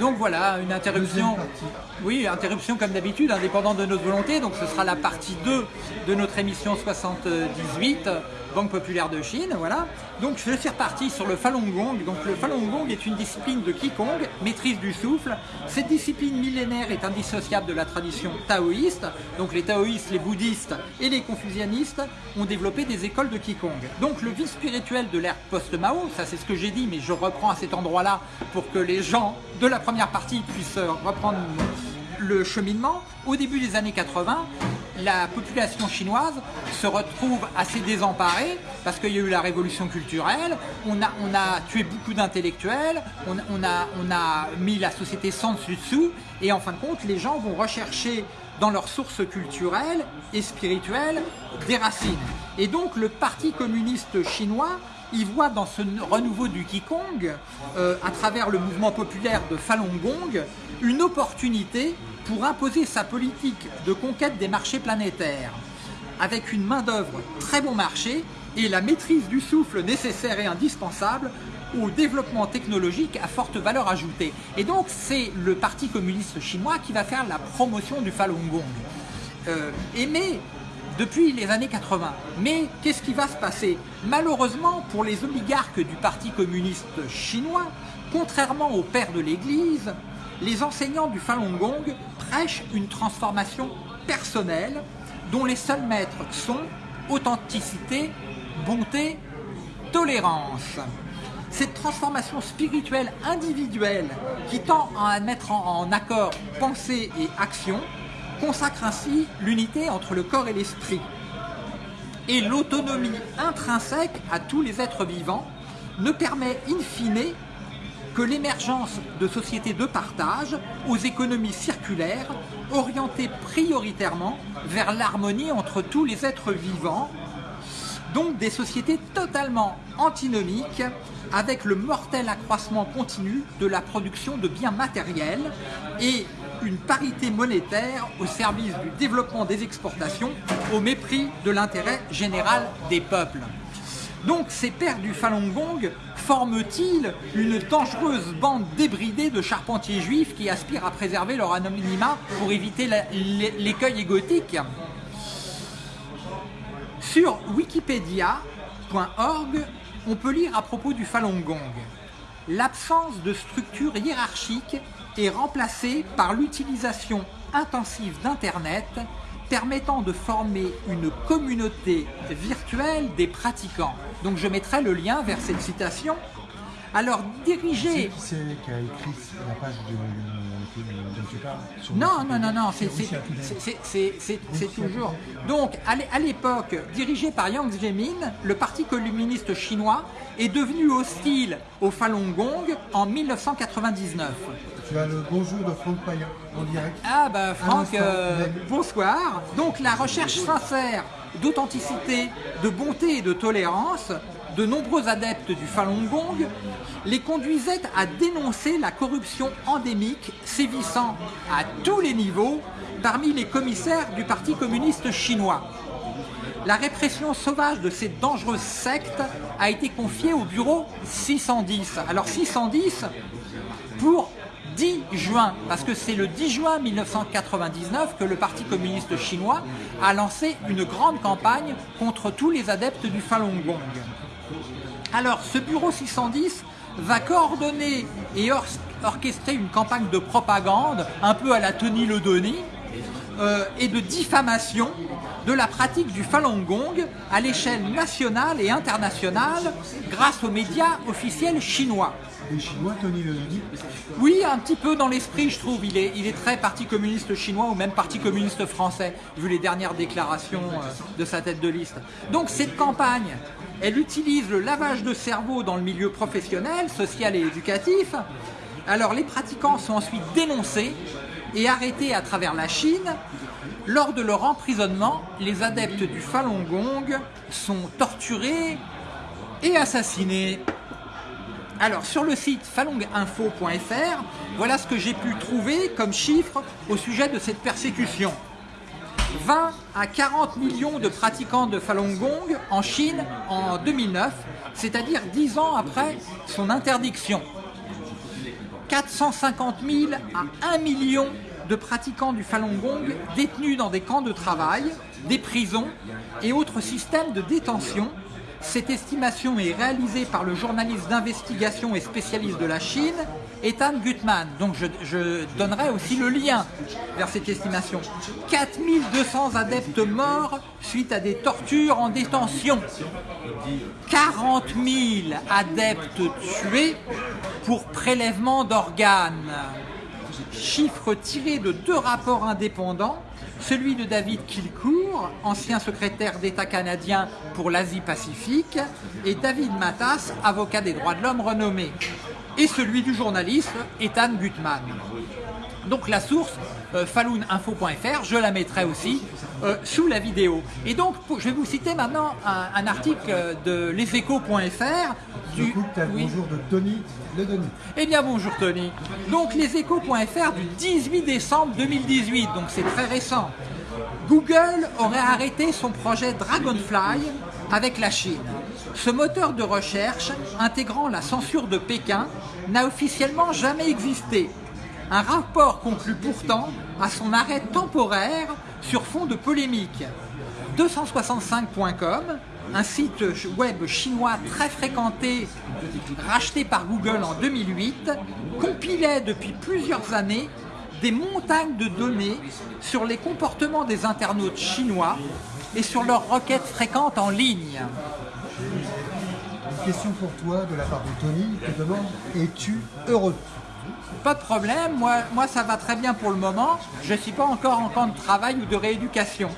Donc voilà, une interruption. Oui, interruption comme d'habitude, indépendante de notre volonté. Donc ce sera la partie 2 de notre émission 78, Banque populaire de Chine. Voilà. Donc je suis reparti sur le Falun Gong. Donc le Falun Gong est une discipline de Qigong, maîtrise du souffle. Cette discipline millénaire est indissociable de la tradition taoïste. Donc les taoïstes, les bouddhistes et les confucianistes ont développé des écoles de Qigong. Donc le vie spirituel de l'ère post-Mao, ça c'est ce que j'ai dit, mais je reprends à cet endroit-là pour que les gens de la première partie puissent euh, reprendre le cheminement. Au début des années 80, la population chinoise se retrouve assez désemparée parce qu'il y a eu la révolution culturelle, on a, tué beaucoup d'intellectuels, on, on a, on a mis la société sans dessus. Dessous et en fin de compte, les gens vont rechercher dans leurs sources culturelles et spirituelles des racines. Et donc le Parti communiste chinois il voit dans ce renouveau du Qigong, euh, à travers le mouvement populaire de Falun Gong, une opportunité pour imposer sa politique de conquête des marchés planétaires, avec une main-d'œuvre très bon marché et la maîtrise du souffle nécessaire et indispensable au développement technologique à forte valeur ajoutée. Et donc, c'est le Parti communiste chinois qui va faire la promotion du Falun Gong. Euh, mais, depuis les années 80. Mais qu'est-ce qui va se passer? Malheureusement, pour les oligarques du Parti communiste chinois, contrairement aux pères de l'Église, les enseignants du Falun Gong prêchent une transformation personnelle dont les seuls maîtres sont authenticité, bonté, tolérance. Cette transformation spirituelle individuelle qui tend à mettre en, accord pensée et action consacre ainsi l'unité entre le corps et l'esprit et l'autonomie intrinsèque à tous les êtres vivants ne permet in fine que l'émergence de sociétés de partage aux économies circulaires orientées prioritairement vers l'harmonie entre tous les êtres vivants, donc des sociétés totalement antinomiques avec le mortel accroissement continu de la production de biens matériels et une parité monétaire au service du développement des exportations au mépris de l'intérêt général des peuples. Donc ces pères du Falun Gong forment-ils une dangereuse bande débridée de charpentiers juifs qui aspirent à préserver leur anonymat pour éviter l'écueil égotique? Sur wikipedia.org, on peut lire à propos du Falun Gong. L'absence de structure hiérarchique est remplacée par l'utilisation intensive d'Internet permettant de former une communauté virtuelle des pratiquants. Donc je mettrai le lien vers cette citation. Alors diriger... qui c'est qui a écrit la page sur Non, non, non, non, c'est toujours. Donc, à l'é- à l'époque, dirigé par Yang Zemin, le parti communiste chinois est devenu hostile au Falun Gong en 1999. Tu as le bonjour de Franck Payan en direct. Ah bah Franck, euh, bonsoir. Donc la recherche sincère d'authenticité, de bonté et de tolérance de nombreux adeptes du Falun Gong les conduisait à dénoncer la corruption endémique sévissant à tous les niveaux parmi les commissaires du Parti communiste chinois. La répression sauvage de cette dangereuse secte a été confiée au bureau 610. Alors 610 pour 10 juin, parce que c'est le 10 juin 1999 que le Parti communiste chinois a lancé une grande campagne contre tous les adeptes du Falun Gong. Alors, ce bureau 610 va coordonner et or- orchestrer une campagne de propagande, un peu à la Tony Le Denis, euh, et de diffamation de la pratique du Falun Gong à l'échelle nationale et internationale grâce aux médias officiels chinois. Les Chinois, Tony Le Denis, Oui, un petit peu dans l'esprit, je trouve. Il est, il est très parti communiste chinois ou même parti communiste français, vu les dernières déclarations euh, de sa tête de liste. Donc cette campagne, elle utilise le lavage de cerveau dans le milieu professionnel, social et éducatif. Alors les pratiquants sont ensuite dénoncés et arrêtés à travers la Chine. Lors de leur emprisonnement, les adeptes du Falun Gong sont torturés et assassinés. Alors, sur le site falunginfo.fr, voilà ce que j'ai pu trouver comme chiffre au sujet de cette persécution. 20 à 40 millions de pratiquants de Falun Gong en Chine en 2009, c'est-à-dire 10 ans après son interdiction. 450 000 à 1 million de pratiquants du Falun Gong détenus dans des camps de travail, des prisons et autres systèmes de détention. Cette estimation est réalisée par le journaliste d'investigation et spécialiste de la Chine, Ethan Gutmann. Donc je, je donnerai aussi le lien vers cette estimation. 4200 adeptes morts suite à des tortures en détention. 40 000 adeptes tués pour prélèvement d'organes. Chiffre tiré de deux rapports indépendants, celui de David Kilcour, ancien secrétaire d'État canadien pour l'Asie-Pacifique, et David Matas, avocat des droits de l'homme renommé, et celui du journaliste Ethan Gutmann. Donc la source, euh, je la mettrai aussi euh, sous la vidéo. Et donc, pour- je vais vous citer maintenant un, un article euh, de leséchos.fr. Du coup, oui. bonjour de Tony Le Denis. Eh bien bonjour Tony. Donc leséchos.fr du 18 décembre 2018, donc c'est très récent. Google aurait arrêté son projet Dragonfly avec la Chine. Ce moteur de recherche, intégrant la censure de Pékin, n'a officiellement jamais existé. Un rapport conclut pourtant à son arrêt temporaire sur fond de polémique. 265.com, un site web chinois très fréquenté, racheté par Google en 2008, compilait depuis plusieurs années des montagnes de données sur les comportements des internautes chinois et sur leurs requêtes fréquentes en ligne. Question pour toi de la part de Tony qui demande Es-tu heureux? Pas de problème, moi, moi ça va très bien pour le moment, je ne suis pas encore en camp de travail ou de rééducation.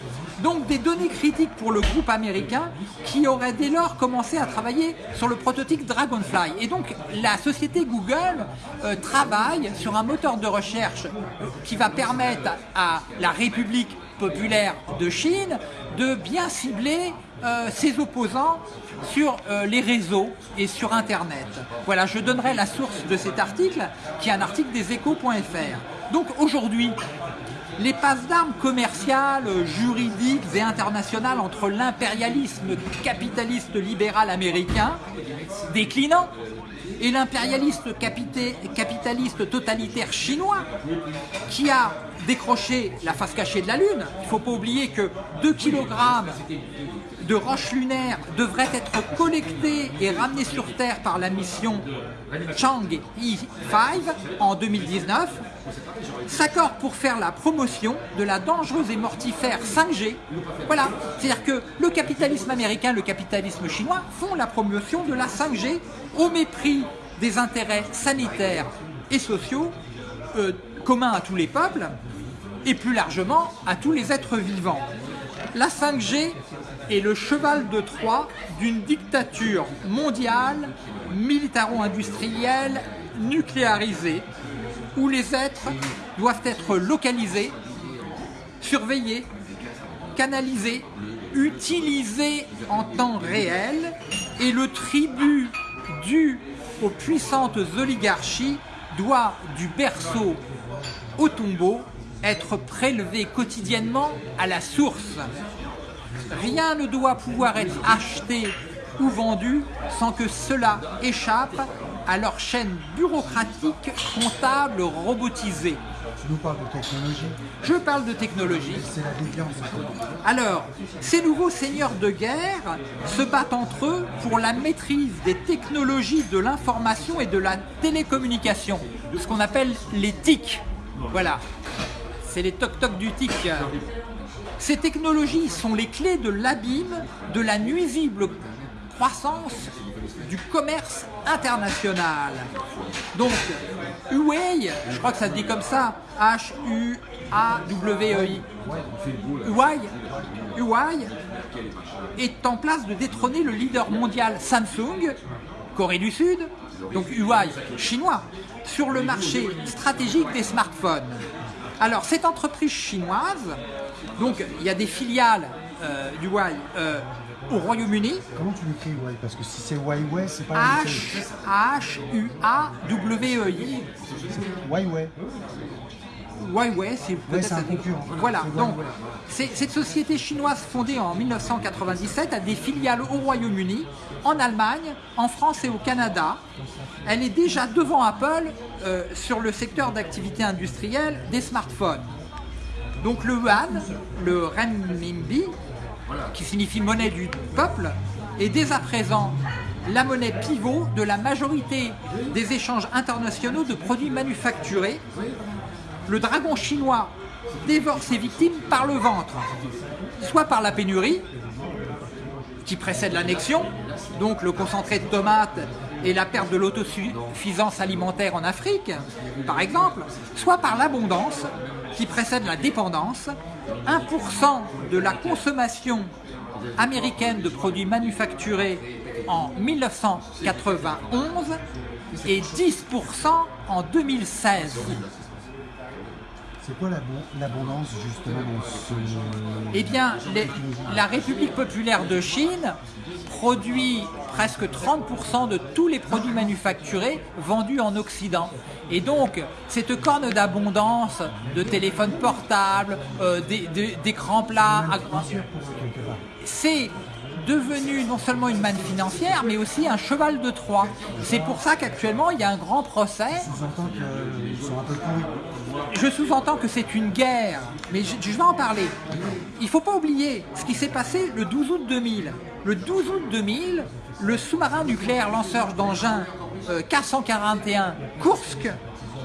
Donc des données critiques pour le groupe américain qui aurait dès lors commencé à travailler sur le prototype Dragonfly. Et donc la société Google euh, travaille sur un moteur de recherche euh, qui va permettre à la République populaire de Chine de bien cibler euh, ses opposants sur euh, les réseaux et sur Internet. Voilà, je donnerai la source de cet article, qui est un article des échos.fr. Donc aujourd'hui, les passes d'armes commerciales, juridiques et internationales entre l'impérialisme capitaliste libéral américain, déclinant, et l'impérialiste capitaliste totalitaire chinois, qui a décroché la face cachée de la Lune. Il ne faut pas oublier que 2 kg de roches lunaires devraient être collectés et ramenés sur Terre par la mission Chang'e 5 en 2019, s'accordent pour faire la promotion de la dangereuse et mortifère 5G. Voilà, c'est-à-dire que le capitalisme américain, le capitalisme chinois font la promotion de la 5G au mépris des intérêts sanitaires et sociaux euh, communs à tous les peuples et plus largement à tous les êtres vivants. La 5G est le cheval de Troie d'une dictature mondiale, militaro-industrielle, nucléarisée, où les êtres doivent être localisés, surveillés, canalisés, utilisés en temps réel, et le tribut dû aux puissantes oligarchies doit, du berceau au tombeau, être prélevé quotidiennement à la source. Rien ne doit pouvoir être acheté ou vendu sans que cela échappe à leur chaîne bureaucratique, comptable, robotisée. Tu nous parles de technologie, Je parle de technologie. c'est la déviance. Alors, ces nouveaux seigneurs de guerre se battent entre eux pour la maîtrise des technologies de l'information et de la télécommunication, ce qu'on appelle les TIC. Voilà, c'est les toc-toc du TIC. Ces technologies sont les clés de l'abîme de la nuisible croissance du commerce international. Donc, Huawei, je crois que ça se dit comme ça, H-U-A-W-E-I. Huawei, Huawei est en place de détrôner le leader mondial Samsung, Corée du Sud, donc Huawei, chinois, sur le marché stratégique des smartphones. Alors, cette entreprise chinoise, donc il y a des filiales euh, du Huawei euh, au Royaume-Uni, Comment tu l'écris, ouais Parce que si c'est Huawei, c'est pas la même chose. H-H-U-A-W-E-I. Huawei. Huawei, c'est peut-être. un concurrent. Voilà, donc Huawei. cette société chinoise fondée en 1997 a des filiales au Royaume-Uni, en Allemagne, en France et au Canada. Elle est déjà devant Apple euh, sur le secteur d'activité industrielle des smartphones. Donc le yuan, le renminbi, qui signifie monnaie du peuple, est dès à présent la monnaie pivot de la majorité des échanges internationaux de produits manufacturés. Le dragon chinois dévore ses victimes par le ventre, soit par la pénurie, qui précède l'annexion, donc le concentré de tomates et la perte de l'autosuffisance alimentaire en Afrique, par exemple, soit par l'abondance, qui précède la dépendance. 1% de la consommation américaine de produits manufacturés en 1991 et 10% en 2016. C'est quoi l'abo- l'abondance justement dans ce... Eh bien, les- la République populaire de Chine produit presque 30% de tous les produits manufacturés vendus en Occident. Et donc, cette corne d'abondance de téléphones portables, euh, d'écrans plats, c'est devenu non seulement une manne financière, mais aussi un cheval de Troie. C'est pour ça qu'actuellement, il y a un grand procès Sous-entend qu'ils sont un peu pourris. Je sous-entends que c'est une guerre, mais je, je vais en parler. Il ne faut pas oublier ce qui s'est passé le 12 août 2000. Le 12 août 2000, le sous-marin nucléaire lanceur d'engins euh, K-141 Kursk,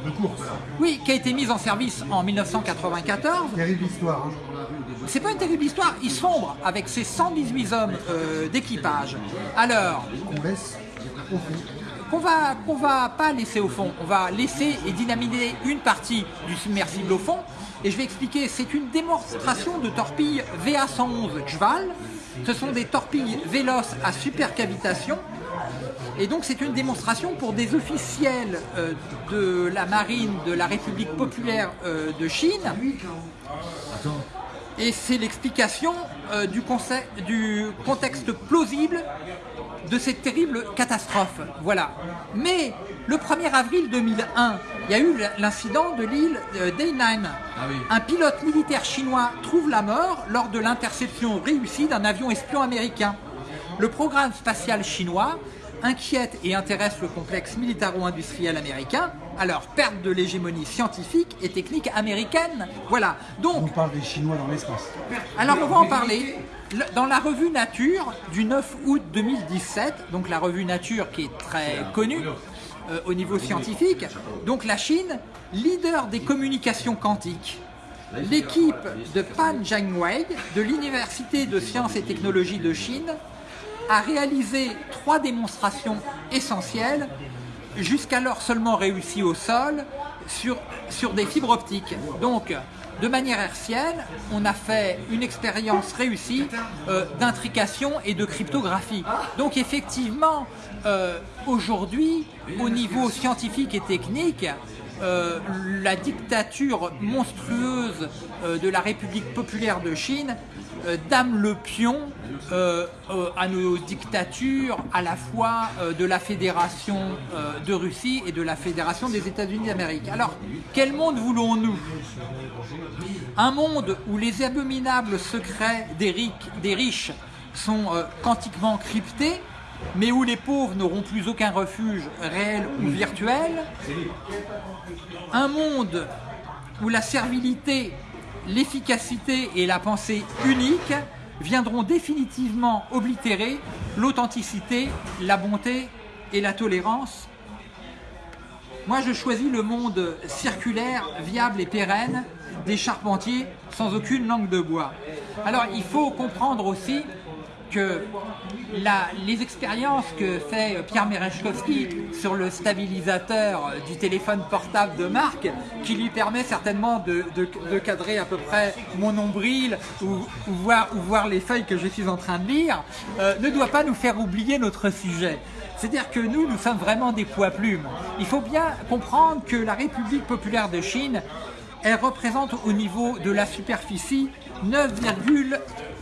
De course. oui, qui a été mis en service en 1994, Terrible histoire. hein. c'est pas une terrible histoire, il sombre avec ses 118 hommes euh, d'équipage. Alors, On laisse au fond. Qu'on va va pas laisser au fond. On va laisser et dynamiter une partie du submersible au fond. Et je vais expliquer, c'est une démonstration de torpilles VA111 Jval. Ce sont des torpilles véloces à supercavitation. Et donc c'est une démonstration pour des officiels euh, de la marine de la République populaire euh, de Chine. Et c'est l'explication euh, du contexte plausible de cette terrible catastrophe. Voilà. Mais le 1er avril 2001, il y a eu l'incident de l'île euh, d'Hainan. Un pilote militaire chinois trouve la mort lors de l'interception réussie d'un avion espion américain. Le programme spatial chinois inquiète et intéresse le complexe militaro-industriel américain, alors perte de l'hégémonie scientifique et technique américaine. Voilà. Donc, On parle des Chinois dans l'espace. alors on va en parler. Le- Dans la revue Nature du 9 août 2017, donc la revue Nature qui est très connue euh, au niveau scientifique, donc la Chine, leader des communications quantiques. L'équipe de Pan Jianwei de l'Université de sciences et technologies de Chine a réalisé trois démonstrations essentielles, jusqu'alors seulement réussies au sol, sur, sur des fibres optiques. Donc, de manière hertzienne, on a fait une expérience réussie euh, d'intrication et de cryptographie. Donc effectivement, euh, aujourd'hui, au niveau scientifique et technique, euh, la dictature monstrueuse euh, de la République populaire de Chine euh, dame le pion à nos dictatures, à la fois de la Fédération de Russie et de la Fédération des États-Unis d'Amérique. Alors, quel monde voulons-nous? Un monde où les abominables secrets des, des riches sont quantiquement cryptés, mais où les pauvres n'auront plus aucun refuge réel ou virtuel un monde où la servilité, l'efficacité et la pensée unique viendront définitivement oblitérer l'authenticité, la bonté et la tolérance. Moi, je choisis le monde circulaire, viable et pérenne des charpentiers sans aucune langue de bois. Alors, il faut comprendre aussi que les expériences que fait Pierre Merechkowski sur le stabilisateur du téléphone portable de marque, qui lui permet certainement de, cadrer à peu près mon nombril ou, voir, les feuilles que je suis en train de lire, euh, ne doit pas nous faire oublier notre sujet. C'est-à-dire que nous, nous sommes vraiment des poids plumes. Il faut bien comprendre que la République populaire de Chine elle représente au niveau de la superficie 9,9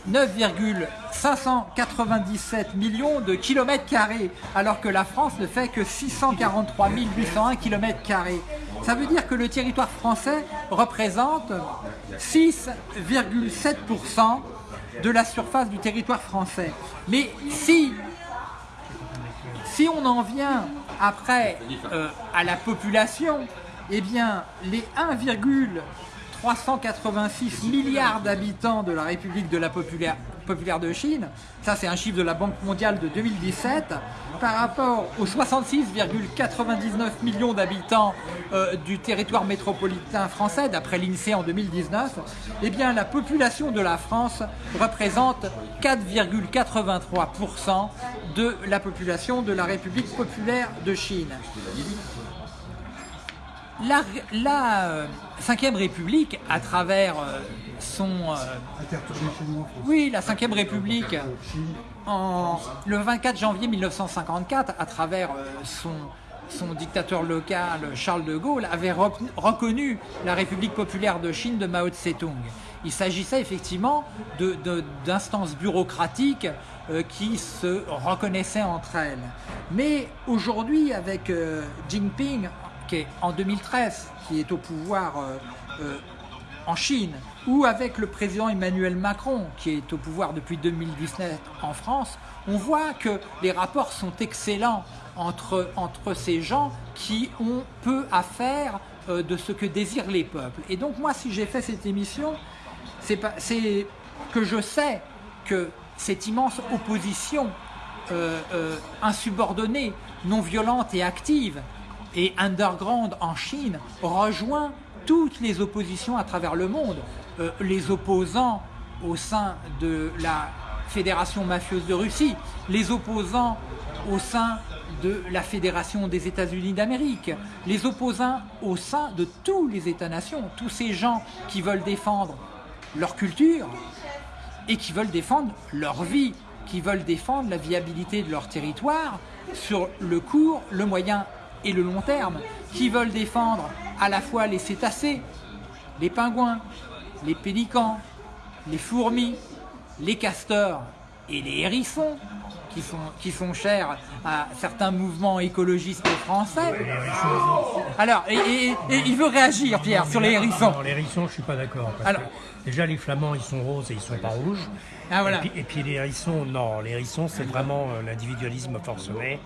9,597 millions de kilomètres carrés, alors que la France ne fait que 643 801 kilomètres carrés. Ça veut dire que le territoire français représente 6,7% de la surface du territoire français. Mais si on en vient Après, euh, à la population, eh bien, les 1,386 milliards d'habitants de la République de la populaire, populaire de Chine, ça c'est un chiffre de la Banque mondiale de 2017, par rapport aux 66,99 millions d'habitants euh, du territoire métropolitain français, d'après l'INSEE en 2019, eh bien la population de la France représente 4,83% de la population de la République populaire de Chine. La, la euh, Cinquième République, à travers euh, son... euh, oui, la Cinquième République, en, le 24 janvier 1954, à travers euh, son, son dictateur local, Charles de Gaulle, avait rec- reconnu la République populaire de Chine de Mao Tse-tung. Il s'agissait effectivement de- de- d'instances bureaucratiques euh, qui se reconnaissaient entre elles. Mais aujourd'hui, avec euh, Jinping, qui est en 2013, qui est au pouvoir euh, euh, en Chine, ou avec le président Emmanuel Macron, qui est au pouvoir depuis 2019 en France, on voit que les rapports sont excellents entre, ces gens qui ont peu à faire euh, de ce que désirent les peuples. Et donc moi, si j'ai fait cette émission, c'est que je sais que cette immense opposition insubordonnée, non violente et active, et underground en Chine, rejoint toutes les oppositions à travers le monde. Euh, les opposants au sein de la Fédération mafieuse de Russie, les opposants au sein de la Fédération des États-Unis d'Amérique, les opposants au sein de tous les États-nations, tous ces gens qui veulent défendre leur culture, et qui veulent défendre leur vie, qui veulent défendre la viabilité de leur territoire sur le court, le moyen et le long terme, qui veulent défendre à la fois les cétacés, les pingouins, les pélicans, les fourmis, les castors et les hérissons, qui sont, qui sont chers à certains mouvements écologistes français. Alors, et, et- et il veut réagir, Pierre, sur les hérissons. Non, les hérissons, je suis pas d'accord. parce Alors- que déjà, les flamands, ils sont roses et ils sont pas rouges. Ah, voilà. et, puis, et puis les hérissons, non, les hérissons, c'est vraiment euh, l'individualisme forcené.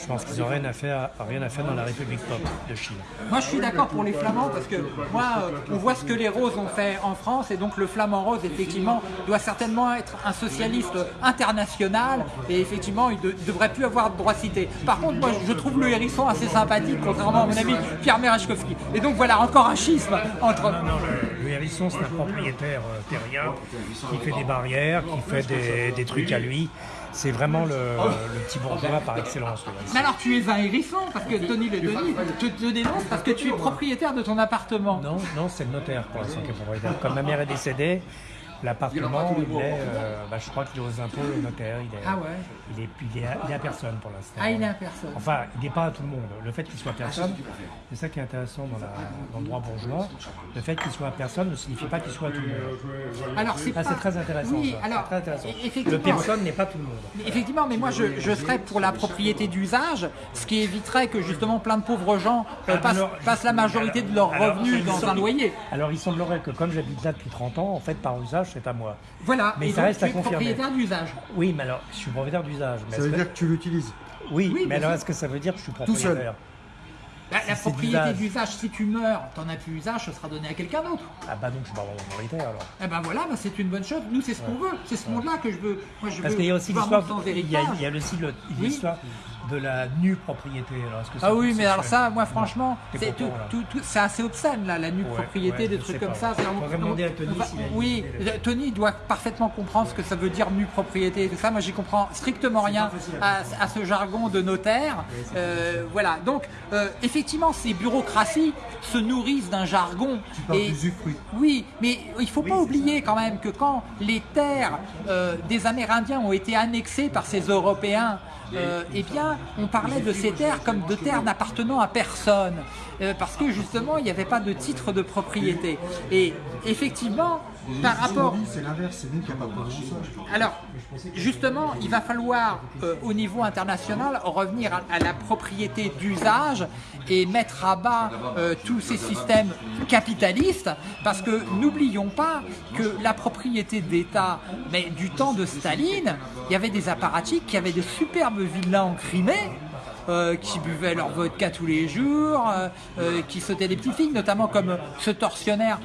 Je pense qu'ils n'ont rien à faire, rien à faire dans la République pop de Chine. Moi, je suis d'accord pour les flamands parce que moi, euh, on voit ce que les roses ont fait en France et donc le flamand rose, effectivement, doit certainement être un socialiste international et effectivement, il ne devrait plus avoir de droit cité. Par contre, moi, je trouve le hérisson assez sympathique, contrairement à mon ami Pierre Merechkovski. Et donc voilà, encore un schisme entre. Le, hérisson, c'est un propriétaire euh, terrien qui fait des barrières, qui fait des, des trucs à lui. C'est vraiment le, le petit bourgeois par excellence. Mais alors, tu es un hérisson parce que Tony le Denis te, te dénonce parce que tu es propriétaire de ton appartement. Non, non, c'est le notaire pour l'instant qui est propriétaire. Comme ma mère est décédée, l'appartement, il est, euh, bah, je crois qu'il est aux impôts, le notaire, il est, Ah ouais. il est, il est à, il est à personne pour l'instant. Ah, il est à personne. Enfin, il n'est pas à tout le monde. Le fait qu'il soit personne, c'est ça qui est intéressant dans, la- dans le droit bourgeois. Le fait qu'il soit à personne ne signifie pas qu'il soit à tout le monde. Alors, c'est Ah, pas... très intéressant. Oui, ça. alors, C'est très intéressant. e- effectivement. Le personne n'est pas tout le monde. Effectivement, mais moi je, je serais pour la propriété d'usage, ce qui éviterait que justement plein de pauvres gens euh, passent, Alors, passent la majorité de leurs revenus dans un loyer. Alors, il semblerait que comme j'habite là depuis 30 ans, en fait, par usage, c'est à moi. Voilà, Mais et ça donc reste tu à es confirmer. propriétaire d'usage. Oui, mais alors, je suis propriétaire d'usage. Ça veut dire que- tu l'utilises. Oui, Oui, mais alors est-ce que ça veut dire que je suis seul. propriétaire La, la c'est propriété d'usage. si tu meurs, t'en as plus usage, ce sera donné à quelqu'un d'autre. Ah bah donc je suis pas vraiment propriétaire alors. Eh ben voilà, ben c'est une bonne chose. Nous, c'est ce qu'on veut. C'est ce monde-là que je veux. Moi, je Parce veux qu'il y a aussi l'histoire, il y a, héritage. il y a aussi l'histoire de la nue propriété. Alors, est-ce que Ah oui, mais alors ça, moi franchement, c'est tout- tout- tout- assez obscène là, la nue Ouais, propriété, ouais, des trucs comme pas. ça. C'est- Faudrait demander à Tony on Oui. Tony doit parfaitement comprendre ce que ça veut dire nue propriété et tout ça. Moi, j'y comprends strictement rien à, à ce jargon de notaire. Euh, voilà. Donc, euh, effectivement, ces bureaucraties se nourrissent d'un jargon. Tu parles Et- oui, mais il ne faut pas oublier quand même que quand les terres euh, des Amérindiens ont été annexées par ces Européens, euh, eh bien, on parlait de ces terres comme de terres n'appartenant à personne, Euh, parce que justement, il n'y avait pas de titre de propriété. Et effectivement, par rapport... C'est l'inverse, c'est nous qui ça. Alors, justement, il va falloir, euh, au niveau international, revenir à, à la propriété d'usage et mettre à bas euh, tous ces systèmes capitalistes, parce que n'oublions pas que la propriété d'État, mais du temps de Staline, il y avait des apparatchiks qui avaient de superbes villas en Crimée, euh, qui buvaient leur vodka tous les jours, euh, euh, qui sautaient des petites filles, notamment comme ce tortionnaire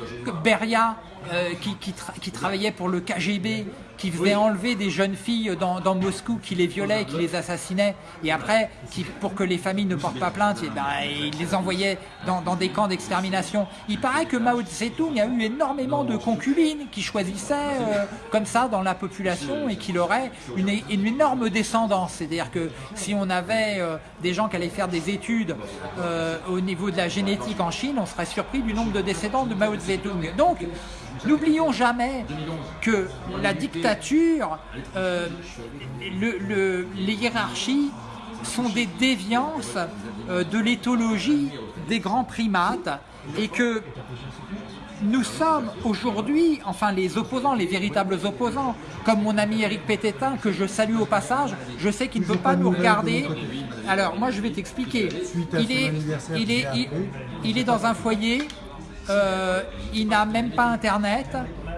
Beria, euh, qui, qui tra- qui travaillait pour le KGB, qui faisait enlever des jeunes filles dans, dans Moscou, qui les violait, qui les assassinait, et après, qui, pour que les familles ne portent pas plainte, eh ben, il les envoyait dans, dans des camps d'extermination. Il paraît que Mao Tse-tung a eu énormément de concubines qui choisissaient euh, comme ça dans la population et qu'il aurait une, une énorme descendance. C'est-à-dire que si on avait euh, des gens qui allaient faire des études au niveau de la génétique en Chine, on serait surpris du nombre de descendants de Mao Tse-tung. Donc, N'oublions jamais que la dictature, euh, le- le- les hiérarchies sont des déviances euh, de l'éthologie des grands primates et que nous sommes aujourd'hui, enfin les opposants, les véritables opposants, comme mon ami Eric Pététin, que je salue au passage, je sais qu'il ne peut pas nous regarder. Alors moi je vais t'expliquer. Est, est, il est dans un foyer, euh, il n'a même pas internet.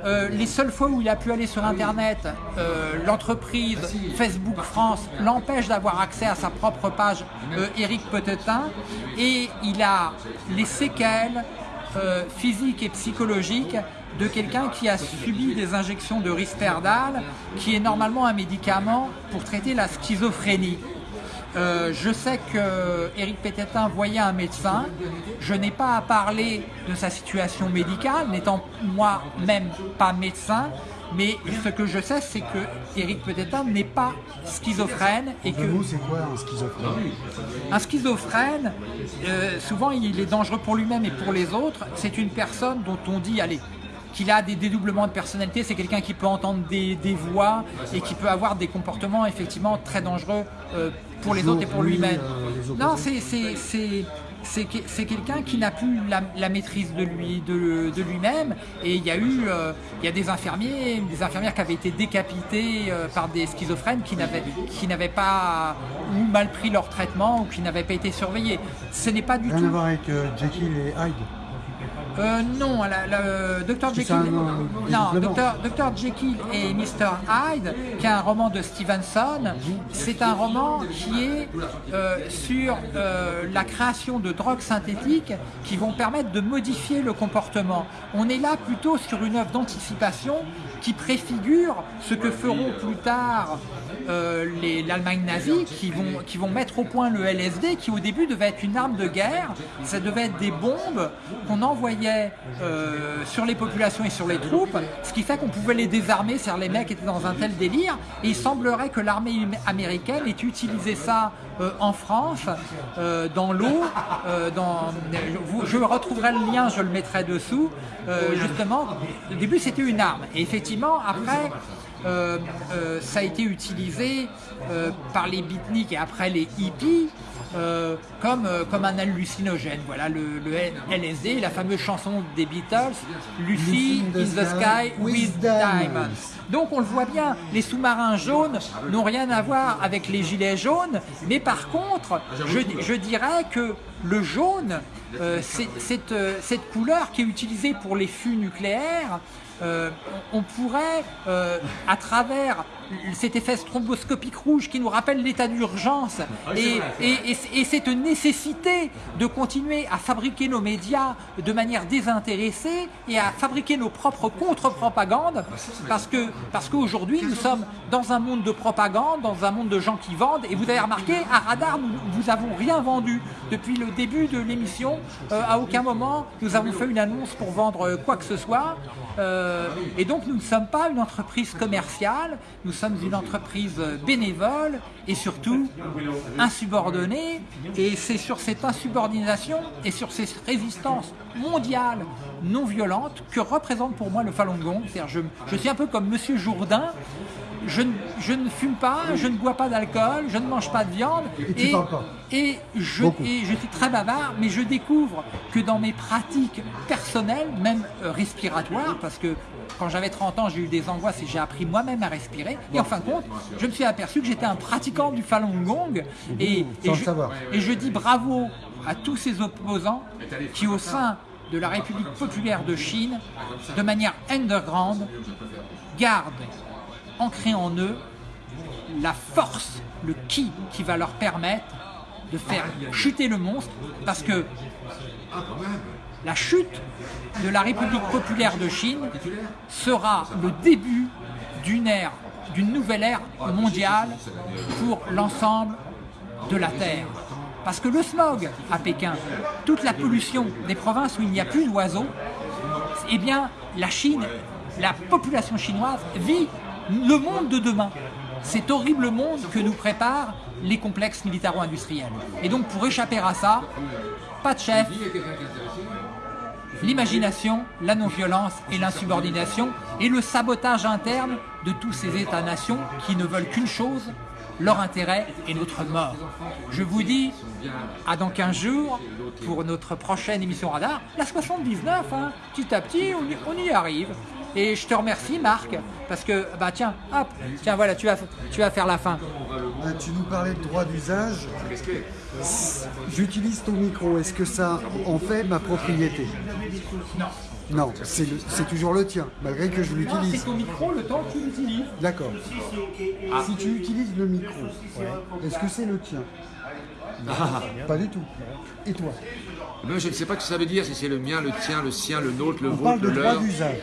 Euh, les seules fois où il a pu aller sur internet, euh, l'entreprise Facebook France l'empêche d'avoir accès à sa propre page euh, Eric Petetin et il a les séquelles euh, physiques et psychologiques de quelqu'un qui a subi des injections de Risperdal, qui est normalement un médicament pour traiter la schizophrénie. Euh, je sais que Eric Pétetin voyait un médecin. Je n'ai pas à parler de sa situation médicale, n'étant moi-même pas médecin. Mais ce que je sais, c'est que Eric Pétetin n'est pas schizophrène et que c'est quoi un schizophrène? Un schizophrène, euh, souvent il est dangereux pour lui-même et pour les autres. C'est une personne dont on dit, allez, qu'il a des dédoublements de personnalité. C'est quelqu'un qui peut entendre des, des voix et qui peut avoir des comportements effectivement très dangereux euh, pour les autres et pour Lui, lui-même. euh, non, c'est c'est- c'est- c'est que- c'est quelqu'un qui n'a plus la, la maîtrise de lui de, de lui-même et il y a eu euh, il y a des infirmiers des infirmières qui avaient été décapitées euh, par des schizophrènes qui n'avaient qui n'avaient pas ou mal pris leur traitement ou qui n'avaient pas été surveillés ce n'est pas du Rien à tout voir avec euh, Jekyll et Hyde. Euh, non, la, la- euh, Dr. Jekyll. non. Dr. Dr. Jekyll et Mr. Hyde, qui est un roman de Stevenson, c'est un roman qui est euh, sur euh, la création de drogues synthétiques qui vont permettre de modifier le comportement. On est là plutôt sur une œuvre d'anticipation qui préfigure ce que feront plus tard euh, l'Allemagne nazie, qui vont, qui vont mettre au point le LSD, qui au début devait être une arme de guerre. Ça devait être des bombes qu'on envoyait euh, sur les populations et sur les troupes, ce qui fait qu'on pouvait les désarmer, c'est-à-dire les mecs étaient dans un tel délire. Et il semblerait que l'armée américaine ait utilisé ça euh, en France, euh, dans l'eau. euh, dans- je, retrouverai le lien, je le mettrai dessous. Euh, justement, au début c'était une arme. Et effectivement, après, euh, ça a été utilisé par les beatniks et après les hippies euh, comme, euh, comme un hallucinogène. Voilà le, le LSD, la fameuse chanson des Beatles, Lucy in the sky with diamonds. Donc on le voit bien, les sous-marins jaunes n'ont rien à voir avec les gilets jaunes, mais par contre, je, je dirais que le jaune, euh, cette, cette couleur qui est utilisée pour les fûts nucléaires, on pourrait, à travers cet effet stromboscopique rouge qui nous rappelle l'état d'urgence et, et- et- et cette nécessité de continuer à fabriquer nos médias de manière désintéressée et à fabriquer nos propres contre-propagandes parce que parce qu'aujourd'hui nous sommes dans un monde de propagande, dans un monde de gens qui vendent et vous avez remarqué à Radar nous vous avons rien vendu. Depuis le début de l'émission Euh, à aucun moment nous avons fait une annonce pour vendre euh, quoi que ce soit. Euh, et donc nous ne sommes pas une entreprise commerciale, nous sommes une entreprise bénévole et surtout insubordonnée. Et c'est sur cette insubordination et sur cette résistance mondiale non violente que représente pour moi le Falun Gong. Je, je suis un peu comme Monsieur Jourdain. Je, ne- je ne fume pas, je ne bois pas d'alcool, je ne mange pas de viande. Et pas. je, Beaucoup. et je suis très bavard, mais je découvre que dans mes pratiques personnelles, même euh, respiratoires, parce que quand j'avais 30 ans, j'ai eu des angoisses et j'ai appris moi-même à respirer. Et en fin de compte, je me suis aperçu que j'étais un pratiquant du Falun Gong. Et, et sans le je, savoir. et je dis bravo à tous ces opposants qui, au sein de la République populaire de Chine, de manière underground, gardent ancré en eux la force, le qui qui va leur permettre de faire chuter le monstre, parce que la chute de la République populaire de Chine sera le début d'une ère, d'une nouvelle ère mondiale pour l'ensemble de la Terre. Parce que le smog à Pékin, toute la pollution des provinces où il n'y a plus d'oiseaux, eh bien, la Chine, la population chinoise vit le monde de demain. Cet horrible monde que nous préparent les complexes militaro-industriels. Et donc, pour échapper à ça, pas de chef, l'imagination, la non-violence et l'insubordination et le sabotage interne de tous ces États-nations qui ne veulent qu'une chose, leur intérêt et notre mort. Je vous dis à dans 15 jours pour notre prochaine émission Radar, la 79, hein, petit à petit on y, on y arrive. Et je te remercie Marc, parce que, bah tiens, hop, tiens voilà, tu vas, tu vas faire la fin. Euh, tu nous parlais de droit d'usage. J'utilise ton micro. Est-ce que ça en fait ma propriété? Non, c'est le- c'est toujours le tien, malgré que je C'est l'utilise. ton micro le temps que tu l'utilises. D'accord. Si tu utilises le micro, est-ce que c'est le tien? Pas du tout. Et toi? Mais je ne sais pas ce que ça veut dire, si c'est le mien, le tien, le sien, le nôtre, le On parle vôtre, de le droit d'usage.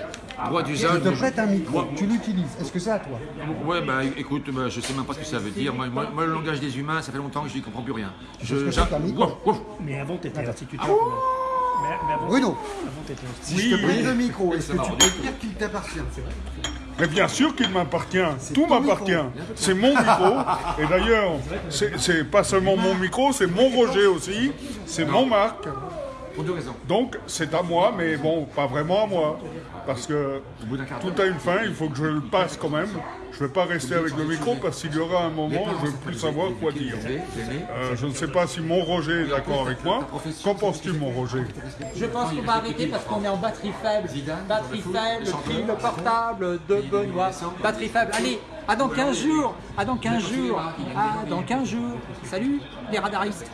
Droit Je te mais prête un micro, Moi- tu l'utilises. Est-ce que c'est à toi Ouais, bah écoute, bah, je sais même pas ce que ça veut dire. Moi, moi- moi, le langage des humains, ça fait longtemps que je n'y comprends plus rien. Je, c'est un micro. Wouf, wouf. Mais avant, tu étais instituteur. même. Mais, mais avant, Bruno, avant, je te prête le micro, est-ce que tu peux dire qu'il t'appartient Mais bien sûr qu'il m'appartient, tout m'appartient. C'est mon micro. Et d'ailleurs, c'est c'est pas seulement mon micro, c'est mon Roger aussi, c'est mon Marc. Pour deux raisons. Donc c'est à moi, mais bon, pas vraiment à moi. Parce que tout a une fin, il faut que je le passe quand même. Je ne vais pas rester avec le micro parce qu'il y aura un moment où je ne vais plus savoir quoi dire. Euh, je ne sais pas si mon Roger est d'accord avec moi. Qu'en penses-tu, mon Roger Je pense qu'on va arrêter parce qu'on est en batterie faible. Batterie faible, pile portable de Benoît. Batterie faible. Allez, à dans 15 jours. À dans 15 jours. À dans 15 jours. Salut les radaristes.